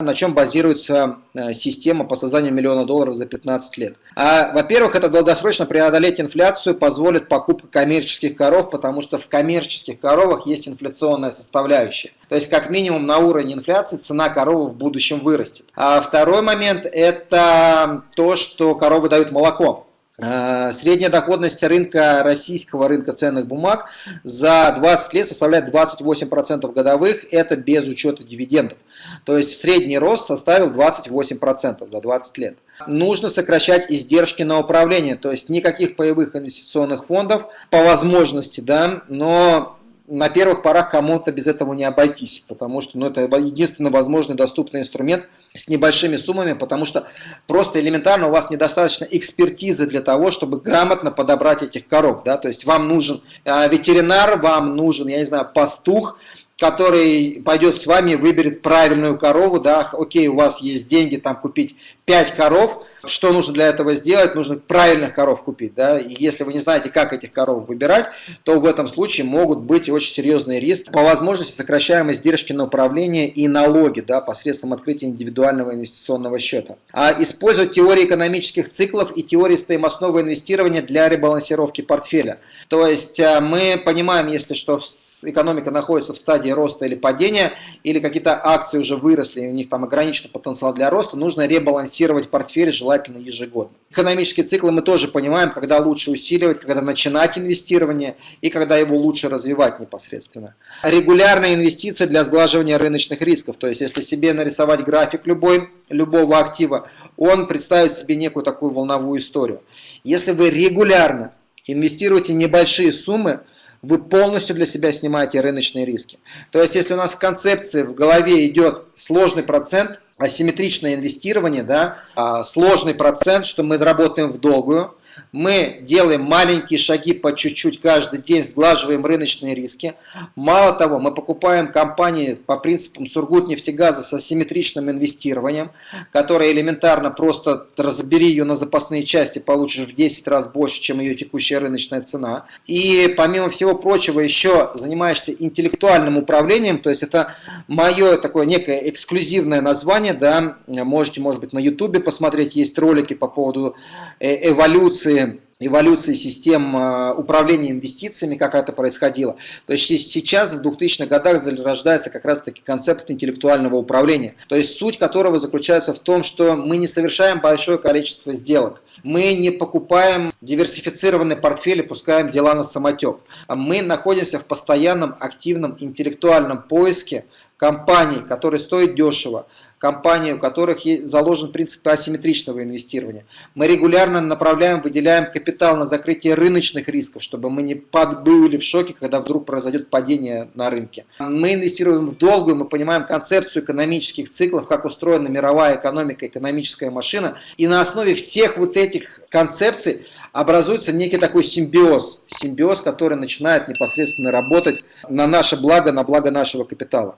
на чем базируется э, система по созданию миллиона долларов за 15 лет. А, Во-первых, это долгосрочно преодолеть инфляцию позволит покупка коммерческих коров, потому что в коммерческих коровах есть инфляционная составляющая. То есть, как минимум, на уровне инфляции цена коровы в будущем вырастет. А второй момент – это то, что коровы дают молоко. Э, средняя доходность рынка российского рынка ценных бумаг за 20 лет составляет 28% годовых, это без учета дивидендов. То есть средний рост составил 28% за 20 лет. Нужно сокращать издержки на управление, то есть никаких паевых инвестиционных фондов по возможности, да, но на первых порах кому-то без этого не обойтись, потому что ну, это единственный возможный доступный инструмент с небольшими суммами, потому что просто элементарно у вас недостаточно экспертизы для того, чтобы грамотно подобрать этих коров. Да? То есть вам нужен э, ветеринар, вам нужен, я не знаю, пастух, который пойдет с вами, выберет правильную корову, да, окей, у вас есть деньги там купить 5 коров, что нужно для этого сделать? Нужно правильных коров купить, да, и если вы не знаете, как этих коров выбирать, то в этом случае могут быть очень серьезные риски. По возможности сокращаем издержки на управление и налоги, да, посредством открытия индивидуального инвестиционного счета. А использовать теории экономических циклов и теории стоимостного инвестирования для ребалансировки портфеля. То есть э, мы понимаем, если что экономика находится в стадии роста или падения, или какие-то акции уже выросли, и у них там ограниченный потенциал для роста, нужно ребалансировать портфель желательно ежегодно. Экономические циклы мы тоже понимаем, когда лучше усиливать, когда начинать инвестирование и когда его лучше развивать непосредственно. Регулярные инвестиции для сглаживания рыночных рисков, то есть если себе нарисовать график любой, любого актива, он представит себе некую такую волновую историю. Если вы регулярно инвестируете небольшие суммы, вы полностью для себя снимаете рыночные риски. То есть, если у нас в концепции в голове идет сложный процент, асимметричное инвестирование, да, а, сложный процент, что мы работаем в долгую, мы делаем маленькие шаги по чуть-чуть каждый день, сглаживаем рыночные риски. Мало того, мы покупаем компании по принципам Сургутнефтегаза с асимметричным инвестированием, которое элементарно просто разбери ее на запасные части, получишь в 10 раз больше, чем ее текущая рыночная цена. И помимо всего прочего еще занимаешься интеллектуальным управлением, то есть это мое такое некое эксклюзивное название, да, можете, может быть, на ютубе посмотреть, есть ролики по поводу э, эволюции эволюции систем э, управления инвестициями, как это происходило. То есть сейчас в 2000-х годах зарождается как раз таки концепт интеллектуального управления. То есть суть которого заключается в том, что мы не совершаем большое количество сделок. Мы не покупаем диверсифицированный портфель и пускаем дела на самотек. Мы находимся в постоянном активном интеллектуальном поиске компаний, которые стоят дешево, компании, у которых заложен принцип асимметричного инвестирования. Мы регулярно направляем, выделяем капитал на закрытие рыночных рисков, чтобы мы не были в шоке, когда вдруг произойдет падение на рынке. Мы инвестируем в долгую, мы понимаем концепцию экономических циклов, как устроена мировая экономика, экономическая машина. И на основе всех вот этих концепций образуется некий такой симбиоз. Симбиоз, который начинает непосредственно работать на наше благо, на благо нашего капитала.